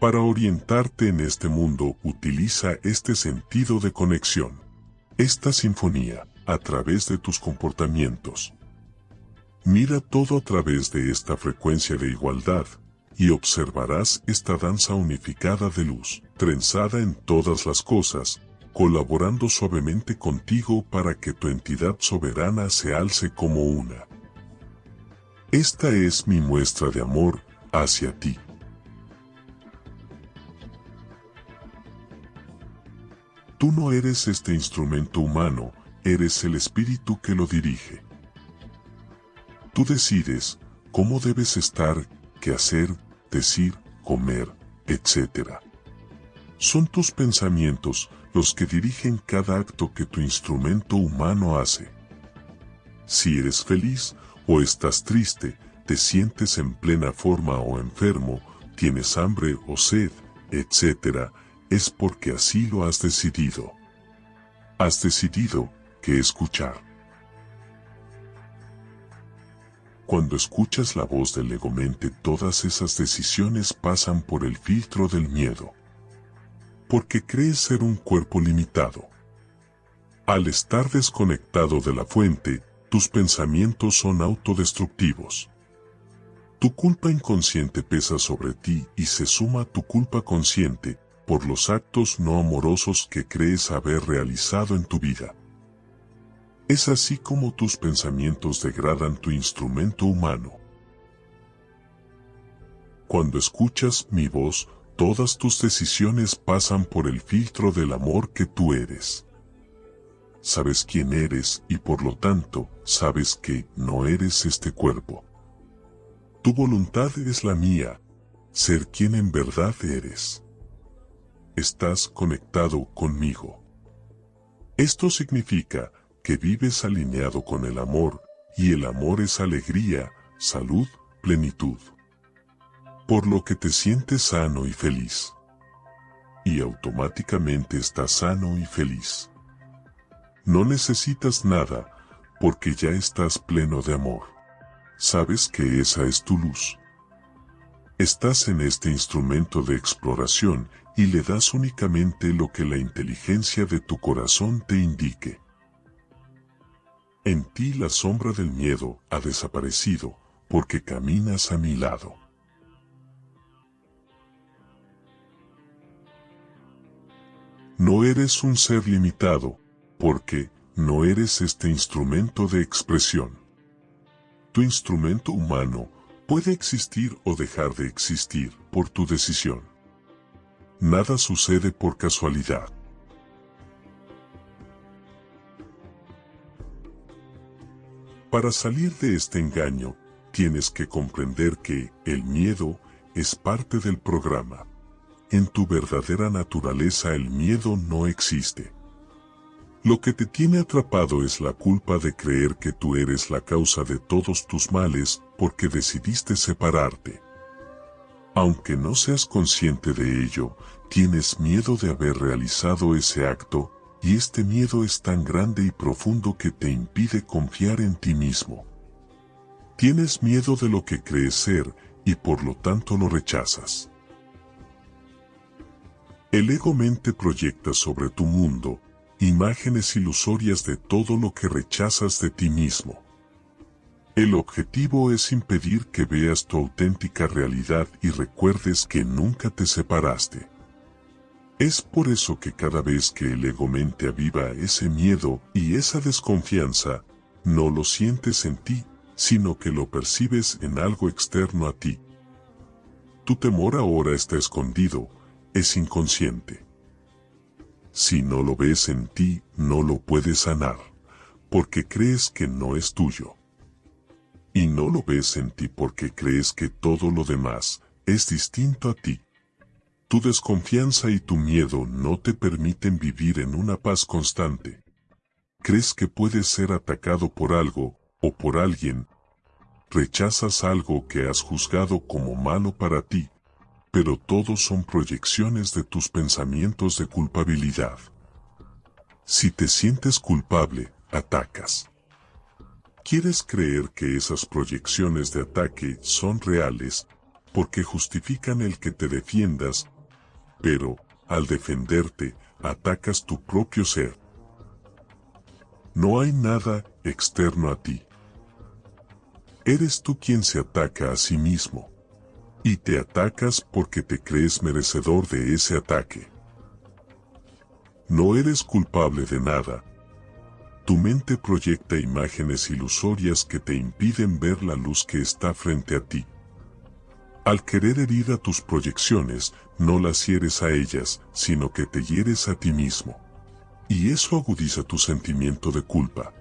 Para orientarte en este mundo utiliza este sentido de conexión. Esta sinfonía, a través de tus comportamientos. Mira todo a través de esta frecuencia de igualdad, y observarás esta danza unificada de luz, trenzada en todas las cosas, colaborando suavemente contigo para que tu entidad soberana se alce como una. Esta es mi muestra de amor hacia ti. Tú no eres este instrumento humano, eres el espíritu que lo dirige. Tú decides cómo debes estar, qué hacer, decir, comer, etc. Son tus pensamientos los que dirigen cada acto que tu instrumento humano hace. Si eres feliz o estás triste, te sientes en plena forma o enfermo, tienes hambre o sed, etc., es porque así lo has decidido. Has decidido que escuchar. Cuando escuchas la voz del ego-mente todas esas decisiones pasan por el filtro del miedo. Porque crees ser un cuerpo limitado. Al estar desconectado de la fuente, tus pensamientos son autodestructivos. Tu culpa inconsciente pesa sobre ti y se suma a tu culpa consciente, por los actos no amorosos que crees haber realizado en tu vida. Es así como tus pensamientos degradan tu instrumento humano. Cuando escuchas mi voz, todas tus decisiones pasan por el filtro del amor que tú eres. Sabes quién eres y por lo tanto, sabes que no eres este cuerpo. Tu voluntad es la mía, ser quien en verdad eres estás conectado conmigo. Esto significa que vives alineado con el amor, y el amor es alegría, salud, plenitud. Por lo que te sientes sano y feliz. Y automáticamente estás sano y feliz. No necesitas nada, porque ya estás pleno de amor. Sabes que esa es tu luz. Estás en este instrumento de exploración y le das únicamente lo que la inteligencia de tu corazón te indique. En ti la sombra del miedo ha desaparecido, porque caminas a mi lado. No eres un ser limitado, porque no eres este instrumento de expresión. Tu instrumento humano puede existir o dejar de existir por tu decisión. Nada sucede por casualidad. Para salir de este engaño, tienes que comprender que el miedo es parte del programa. En tu verdadera naturaleza el miedo no existe. Lo que te tiene atrapado es la culpa de creer que tú eres la causa de todos tus males porque decidiste separarte. Aunque no seas consciente de ello, tienes miedo de haber realizado ese acto, y este miedo es tan grande y profundo que te impide confiar en ti mismo. Tienes miedo de lo que crees ser, y por lo tanto lo rechazas. El ego-mente proyecta sobre tu mundo, imágenes ilusorias de todo lo que rechazas de ti mismo. El objetivo es impedir que veas tu auténtica realidad y recuerdes que nunca te separaste. Es por eso que cada vez que el ego-mente aviva ese miedo y esa desconfianza, no lo sientes en ti, sino que lo percibes en algo externo a ti. Tu temor ahora está escondido, es inconsciente. Si no lo ves en ti, no lo puedes sanar, porque crees que no es tuyo y no lo ves en ti porque crees que todo lo demás es distinto a ti. Tu desconfianza y tu miedo no te permiten vivir en una paz constante. Crees que puedes ser atacado por algo, o por alguien. Rechazas algo que has juzgado como malo para ti, pero todos son proyecciones de tus pensamientos de culpabilidad. Si te sientes culpable, atacas. Quieres creer que esas proyecciones de ataque son reales, porque justifican el que te defiendas, pero, al defenderte, atacas tu propio ser. No hay nada externo a ti. Eres tú quien se ataca a sí mismo. Y te atacas porque te crees merecedor de ese ataque. No eres culpable de nada. Tu mente proyecta imágenes ilusorias que te impiden ver la luz que está frente a ti. Al querer herir a tus proyecciones, no las hieres a ellas, sino que te hieres a ti mismo. Y eso agudiza tu sentimiento de culpa.